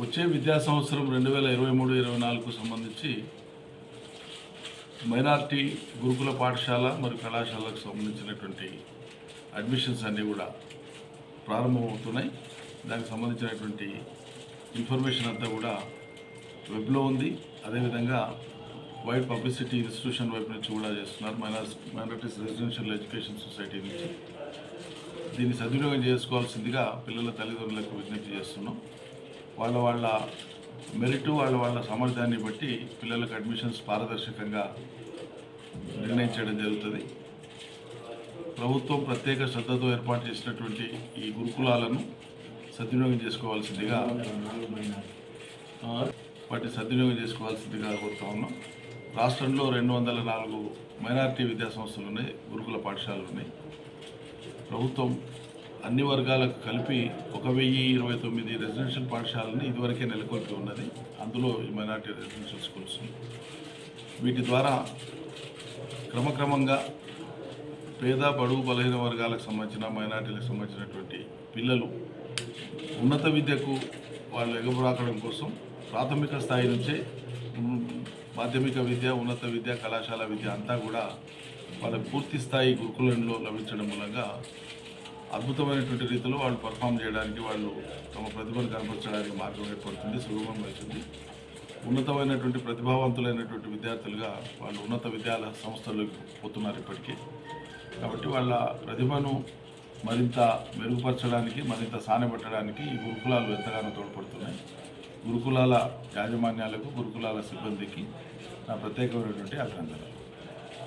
వచ్చే విద్యా సంవత్సరం రెండు వేల ఇరవై మూడు ఇరవై నాలుగుకు సంబంధించి మైనార్టీ గురుకుల పాఠశాల మరియు కళాశాలకు సంబంధించినటువంటి అడ్మిషన్స్ అన్నీ కూడా ప్రారంభమవుతున్నాయి. దానికి సంబంధించినటువంటి ఇన్ఫర్మేషన్ అంతా కూడా వెబ్లో ఉంది. అదేవిధంగా వైడ్ పబ్లిసిటీ ఇన్స్టిట్యూషన్ వైపు నుంచి కూడా చేస్తున్నారు. Minors minorities residential education society నుంచి. దీన్ని సద్వినియోగం చేసుకోవాల్సిందిగా పిల్లల తల్లిదండ్రులకు విజ్ఞప్తి చేస్తున్నాం. వాళ్ళ వాళ్ళ మెరిట్ వాళ్ళ వాళ్ళ సామర్థ్యాన్ని బట్టి పిల్లలకు అడ్మిషన్స్ పారదర్శకంగా నిర్ణయించడం జరుగుతుంది. ప్రభుత్వం ప్రత్యేక శ్రద్ధతో ఏర్పాటు చేసినటువంటి ఈ గురుకులాలను సద్వినియోగం చేసుకోవాల్సిందిగా ఆ, వాటిని సద్వినియోగం చేసుకోవాల్సిందిగా కోరుతా ఉన్నాం. రాష్ట్రంలో రెండు వందల నాలుగు మైనారిటీ విద్యా సంస్థలు ఉన్నాయి గురుకుల పాఠశాలలు ఉన్నాయి. ప్రభుత్వం అన్ని వర్గాలకు కలిపి ఒక వెయ్యి ఇరవై తొమ్మిది రెసిడెన్షియల్ పాఠశాలని ఇదివరకే నెలకొల్పి ఉన్నది. అందులో మైనార్టీ రెసిడెన్షియల్ స్కూల్స్. వీటి ద్వారా క్రమక్రమంగా పేద బడుగు బలహీన వర్గాలకు సంబంధించిన మైనార్టీలకు సంబంధించినటువంటి పిల్లలు ఉన్నత విద్యకు వాళ్ళు ఎగబరాకడం కోసం ప్రాథమిక స్థాయి నుంచే మాధ్యమిక విద్య ఉన్నత విద్య కళాశాల విద్య అంతా కూడా వాళ్ళ పూర్తి స్థాయి గురుకులంలో లభించడం మూలంగా అద్భుతమైనటువంటి రీతిలో వాళ్ళు పర్ఫామ్ చేయడానికి వాళ్ళు తమ ప్రతిభను కనపరచడానికి మార్గం ఏర్పడుతుంది సులభం అవుతుంది. ఉన్నతమైనటువంటి ప్రతిభావంతులైనటువంటి విద్యార్థులుగా వాళ్ళు ఉన్నత విద్యాల సంస్థలకు పోతున్నారు ఇప్పటికీ. కాబట్టి వాళ్ళ ప్రతిభను మరింత మెరుగుపరచడానికి మరింత సానబెట్టడానికి ఈ గురుకులాలు ఎంతగానో తోడ్పడుతున్నాయి. గురుకులాల యాజమాన్యాలకు గురుకులాల సిబ్బందికి నా ప్రత్యేకమైనటువంటి అభినందనలు.